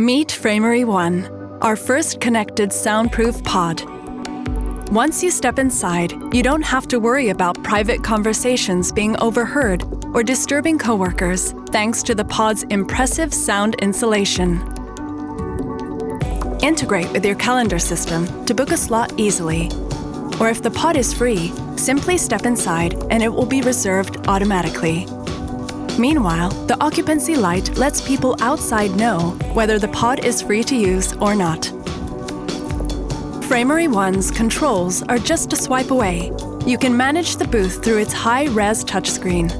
Meet Framery One, our first connected soundproof pod. Once you step inside, you don't have to worry about private conversations being overheard or disturbing coworkers thanks to the pod's impressive sound insulation. Integrate with your calendar system to book a slot easily. Or if the pod is free, simply step inside and it will be reserved automatically. Meanwhile, the occupancy light lets people outside know whether the pod is free to use or not. Framery One's controls are just a swipe away. You can manage the booth through its high-res touchscreen.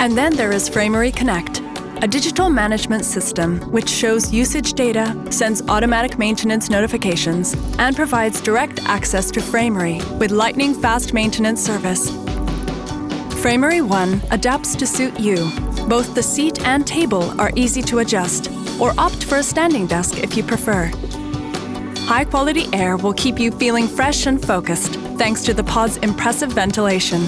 And then there is Framery Connect, a digital management system which shows usage data, sends automatic maintenance notifications, and provides direct access to Framery with lightning-fast maintenance service Framery One adapts to suit you. Both the seat and table are easy to adjust, or opt for a standing desk if you prefer. High-quality air will keep you feeling fresh and focused thanks to the pod's impressive ventilation.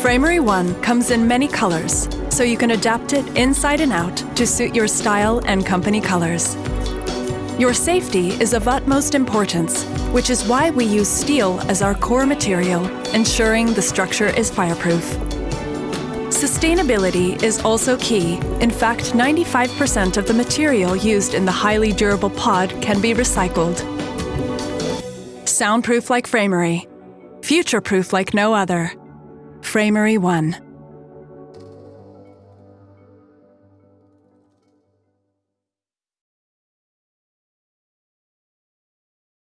Framery One comes in many colors, so you can adapt it inside and out to suit your style and company colors. Your safety is of utmost importance, which is why we use steel as our core material, ensuring the structure is fireproof. Sustainability is also key. In fact, 95% of the material used in the highly durable pod can be recycled. Soundproof like Framery. Future-proof like no other. Framery One.